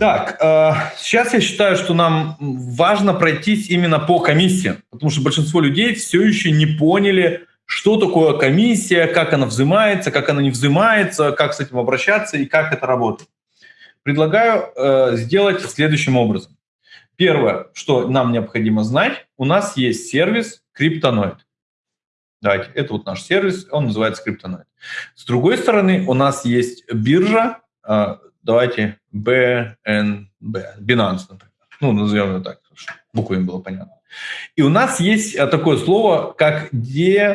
Так, э, сейчас я считаю, что нам важно пройтись именно по комиссии, потому что большинство людей все еще не поняли, что такое комиссия, как она взимается, как она не взимается, как с этим обращаться и как это работает. Предлагаю э, сделать следующим образом. Первое, что нам необходимо знать, у нас есть сервис Cryptonoid. Давайте, это вот наш сервис, он называется Cryptonoid. С другой стороны, у нас есть биржа, э, давайте BNB, Binance, например. Ну, назовем ее так, чтобы буквами было понятно. И у нас есть э, такое слово, как депозит.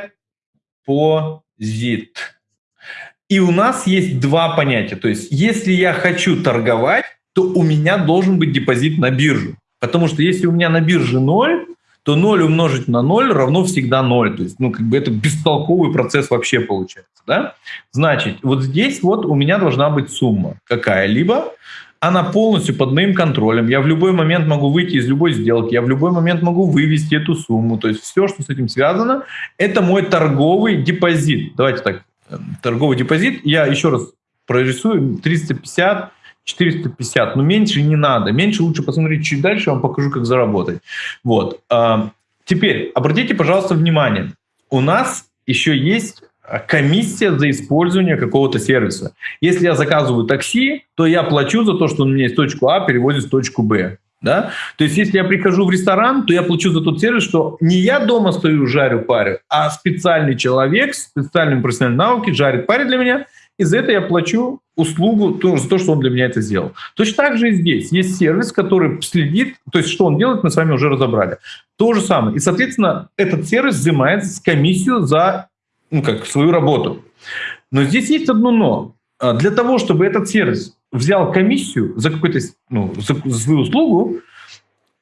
И у нас есть два понятия. То есть, если я хочу торговать, то у меня должен быть депозит на биржу. Потому что если у меня на бирже ноль, то 0 умножить на 0 равно всегда 0. То есть, ну, как бы это бестолковый процесс вообще получается. Да? Значит, вот здесь вот у меня должна быть сумма какая-либо, она полностью под моим контролем. Я в любой момент могу выйти из любой сделки, я в любой момент могу вывести эту сумму. То есть все, что с этим связано, это мой торговый депозит. Давайте так, эм, торговый депозит. Я еще раз прорисую 350 450, но меньше не надо. Меньше лучше посмотреть чуть дальше, я вам покажу, как заработать. Вот. А, теперь, обратите, пожалуйста, внимание. У нас еще есть комиссия за использование какого-то сервиса. Если я заказываю такси, то я плачу за то, что он меня из точку А переводит в точку Б. Да? То есть, если я прихожу в ресторан, то я плачу за тот сервис, что не я дома стою, жарю, парю, а специальный человек с специальным профессиональным навыки жарит, парит для меня, и за это я плачу услугу за то, что он для меня это сделал. Точно так же и здесь. Есть сервис, который следит, то есть что он делает, мы с вами уже разобрали. То же самое. И, соответственно, этот сервис взимает комиссию за ну, как, свою работу. Но здесь есть одно но. А, для того, чтобы этот сервис взял комиссию за какую-то ну, за свою услугу,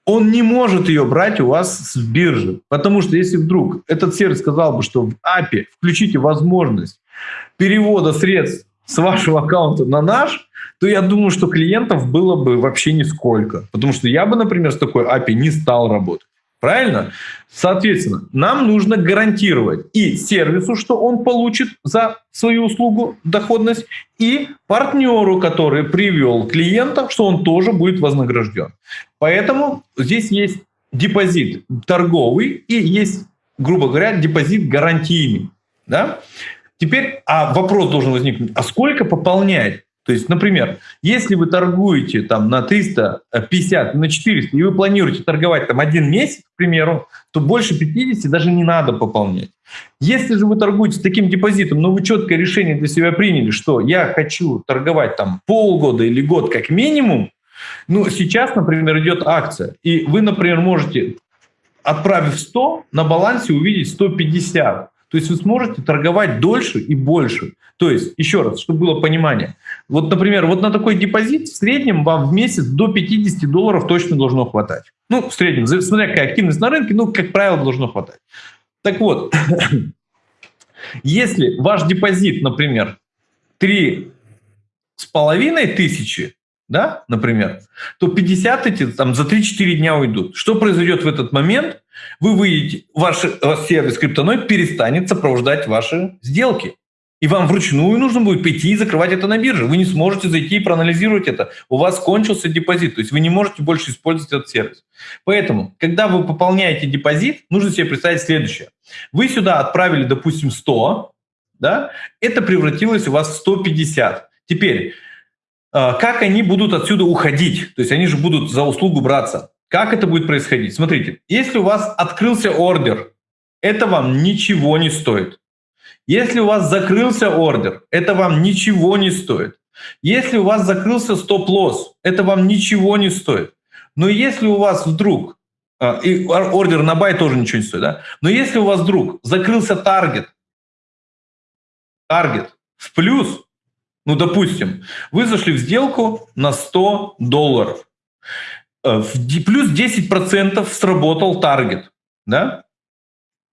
он не может ее брать у вас с биржи. Потому что если вдруг этот сервис сказал бы, что в API включите возможность перевода средств с вашего аккаунта на наш, то я думаю, что клиентов было бы вообще нисколько. Потому что я бы, например, с такой API не стал работать. Правильно? Соответственно, нам нужно гарантировать и сервису, что он получит за свою услугу доходность, и партнеру, который привел клиента, что он тоже будет вознагражден. Поэтому здесь есть депозит торговый и есть, грубо говоря, депозит гарантийный. Да? Теперь а вопрос должен возникнуть, а сколько пополнять? То есть, например, если вы торгуете там на 350, на 400, и вы планируете торговать там один месяц, к примеру, то больше 50 даже не надо пополнять. Если же вы торгуете с таким депозитом, но вы четкое решение для себя приняли, что я хочу торговать там полгода или год как минимум, ну, сейчас, например, идет акция, и вы, например, можете, отправив 100, на балансе увидеть 150. То есть вы сможете торговать дольше и больше. То есть, еще раз, чтобы было понимание. Вот, например, вот на такой депозит в среднем вам в месяц до 50 долларов точно должно хватать. Ну, в среднем, смотря какая активность на рынке, ну, как правило, должно хватать. Так вот, если ваш депозит, например, 3 с половиной тысячи, да, например, то 50 эти там за 3-4 дня уйдут. Что произойдет в этот момент? Вы выйдете, ваш, ваш сервис криптоноид перестанет сопровождать ваши сделки. И вам вручную нужно будет пойти и закрывать это на бирже. Вы не сможете зайти и проанализировать это. У вас кончился депозит, то есть вы не можете больше использовать этот сервис. Поэтому, когда вы пополняете депозит, нужно себе представить следующее. Вы сюда отправили, допустим, 100, да? это превратилось у вас в 150. Теперь, как они будут отсюда уходить? То есть они же будут за услугу браться. Как это будет происходить? Смотрите, если у вас открылся ордер, это вам ничего не стоит. Если у вас закрылся ордер, это вам ничего не стоит. Если у вас закрылся стоп-лосс, это вам ничего не стоит. Но если у вас вдруг, а, и ордер на buy тоже ничего не стоит, да? но если у вас вдруг закрылся таргет, таргет в плюс, ну, допустим, вы зашли в сделку на 100 долларов. Э, плюс 10% сработал таргет. Да?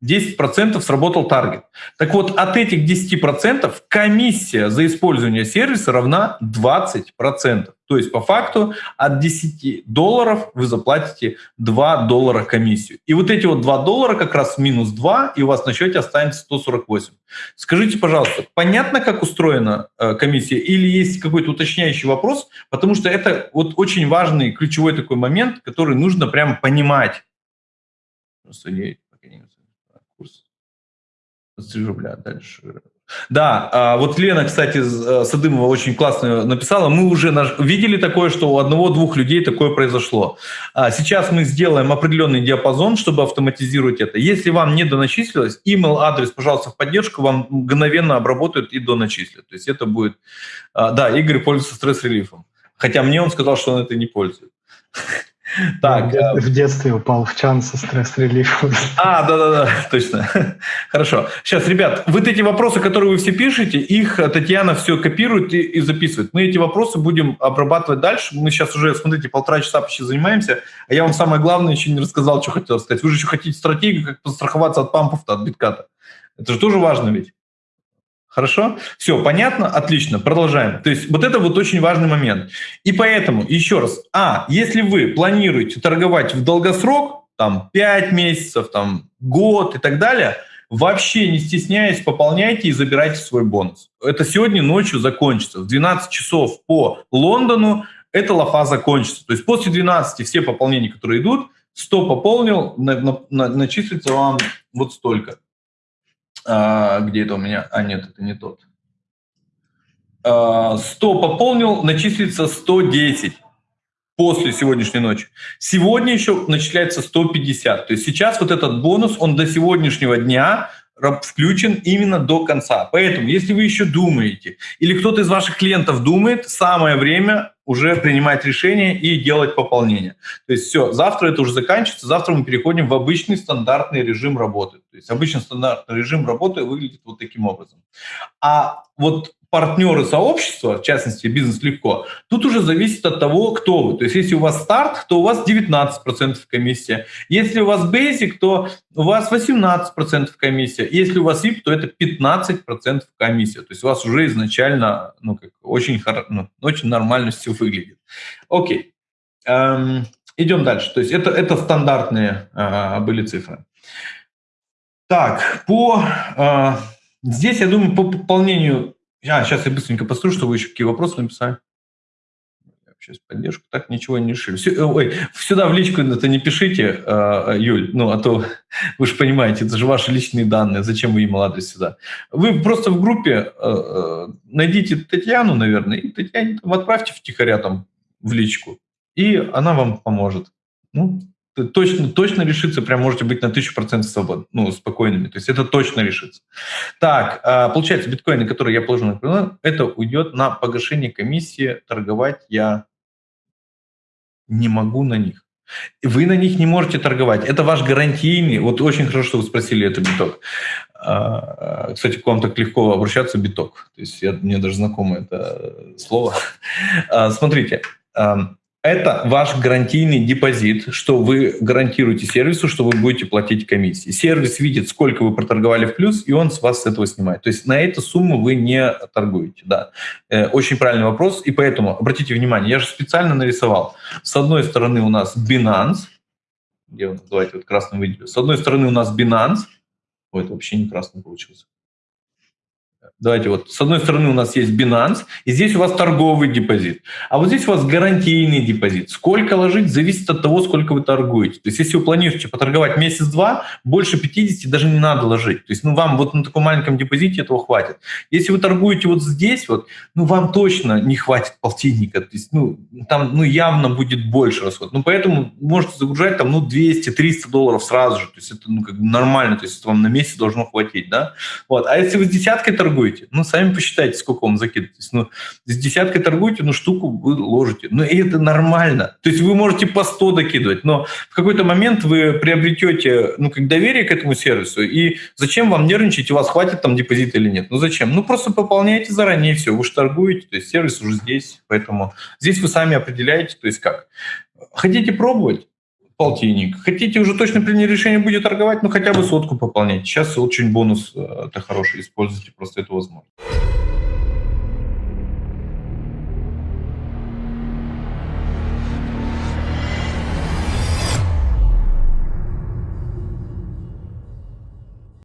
10% сработал таргет. Так вот, от этих 10% комиссия за использование сервиса равна 20%. То есть, по факту, от 10 долларов вы заплатите 2 доллара комиссию. И вот эти вот 2 доллара как раз минус 2, и у вас на счете останется 148. Скажите, пожалуйста, понятно, как устроена э, комиссия, или есть какой-то уточняющий вопрос? Потому что это вот очень важный, ключевой такой момент, который нужно прямо понимать. Курс. 3 рубля дальше. Да, а вот Лена, кстати, э, Садымова очень классно написала. Мы уже видели такое, что у одного-двух людей такое произошло. А сейчас мы сделаем определенный диапазон, чтобы автоматизировать это. Если вам не доначислилось, email адрес, пожалуйста, в поддержку, вам мгновенно обработают и доначислят. То есть это будет... А, да, Игорь пользуется стресс-релифом. Хотя мне он сказал, что он это не пользует. Так, я в детстве упал в чан со стресс-релифом. А, да-да-да, точно. Хорошо. Сейчас, ребят, вот эти вопросы, которые вы все пишете, их Татьяна все копирует и, и записывает. Мы эти вопросы будем обрабатывать дальше. Мы сейчас уже, смотрите, полтора часа почти занимаемся, а я вам самое главное еще не рассказал, что хотел сказать. Вы же еще хотите стратегию, как постраховаться от пампов-то, от битката. Это же тоже важно ведь. Хорошо? Все, понятно? Отлично, продолжаем. То есть вот это вот очень важный момент. И поэтому, еще раз, а, если вы планируете торговать в долгосрок, там 5 месяцев, там год и так далее, вообще не стесняясь, пополняйте и забирайте свой бонус. Это сегодня ночью закончится. В 12 часов по Лондону эта лафа закончится. То есть после 12 все пополнения, которые идут, 100 пополнил, на, на, на, начислится вам вот столько. А, где это у меня? А, нет, это не тот. А, 100 пополнил, начислится 110 после сегодняшней ночи. Сегодня еще начисляется 150. То есть сейчас вот этот бонус, он до сегодняшнего дня включен именно до конца. Поэтому, если вы еще думаете, или кто-то из ваших клиентов думает, самое время уже принимать решение и делать пополнение. То есть все, завтра это уже заканчивается, завтра мы переходим в обычный стандартный режим работы. То есть обычный стандартный режим работы выглядит вот таким образом. А вот партнеры сообщества, в частности, бизнес легко, тут уже зависит от того, кто вы. То есть если у вас старт, то у вас 19% комиссия. Если у вас basic, то у вас 18% комиссия. Если у вас VIP, то это 15% комиссия. То есть у вас уже изначально ну, как, очень, ну, очень нормально все выглядит. Окей. Эм, идем дальше. То есть это, это стандартные э, были цифры. Так, по... Э, здесь, я думаю, по пополнению а, сейчас я быстренько посмотрю, что вы еще какие вопросы написали. Сейчас поддержку. Так ничего не решили. Все, э, ой, сюда в личку это не пишите, э, Юль, ну а то вы же понимаете, это же ваши личные данные, зачем вы email адрес сюда? Вы просто в группе э, найдите Татьяну, наверное, и Татьяне там отправьте втихаря там в личку, и она вам поможет. Ну, точно, точно решится, прям можете быть на тысячу процентов свободны, ну, спокойными. То есть это точно решится. Так, а, получается, биткоины, которые я положил на это уйдет на погашение комиссии. Торговать я не могу на них. Вы на них не можете торговать. Это ваш гарантийный. Вот очень хорошо, что вы спросили это биток. А, кстати, к вам так легко обращаться биток. То есть я, мне даже знакомо это слово. А, смотрите, это ваш гарантийный депозит, что вы гарантируете сервису, что вы будете платить комиссии. Сервис видит, сколько вы проторговали в плюс, и он с вас этого снимает. То есть на эту сумму вы не торгуете. Да. Э, очень правильный вопрос, и поэтому обратите внимание, я же специально нарисовал. С одной стороны у нас Binance, где он, давайте вот красным выделю. С одной стороны у нас Binance, ой, это вообще не красный получился. Давайте вот, с одной стороны у нас есть Binance, и здесь у вас торговый депозит. А вот здесь у вас гарантийный депозит. Сколько ложить, зависит от того, сколько вы торгуете. То есть если вы планируете поторговать месяц-два, больше 50 даже не надо ложить. То есть ну, вам вот на таком маленьком депозите этого хватит. Если вы торгуете вот здесь, вот, ну вам точно не хватит полтинника. То есть ну, там ну, явно будет больше расход. Ну поэтому можете загружать там ну, 200-300 долларов сразу же. То есть это ну, как нормально, то есть это вам на месяц должно хватить. Да? Вот. А если вы с десяткой торгуете, торгуете. Ну, сами посчитайте, сколько вам закидываетесь. Ну, с десяткой торгуете, ну, штуку вы ложите. Ну, и это нормально. То есть вы можете по 100 докидывать, но в какой-то момент вы приобретете, ну, как доверие к этому сервису, и зачем вам нервничать, у вас хватит там депозита или нет? Ну, зачем? Ну, просто пополняйте заранее, все, вы же торгуете, то есть сервис уже здесь, поэтому здесь вы сами определяете, то есть как. Хотите пробовать? Полтинник. Хотите уже точно приняли решение, будете торговать, ну хотя бы сотку пополнять. Сейчас очень бонус э, это хороший, используйте просто эту возможность.